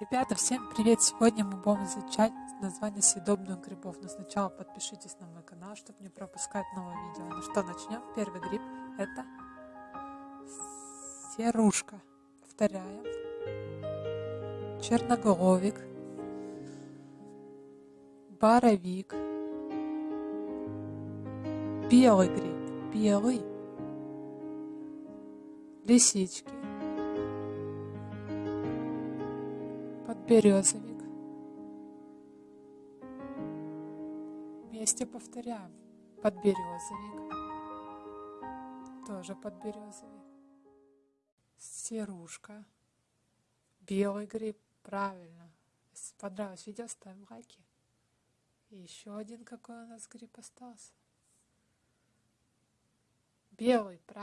Ребята, всем привет! Сегодня мы будем изучать название съедобных грибов. Но сначала подпишитесь на мой канал, чтобы не пропускать новые видео. Ну что, начнем. Первый гриб это серушка. Повторяем. Черноголовик. Боровик. Белый гриб. Белый. Лисички подберезовик. Вместе повторяем. Подберезовик. Тоже подберезовик. Серушка. Белый гриб. Правильно. Если понравилось видео, ставим лайки. И еще один какой у нас гриб остался. Белый, правильно.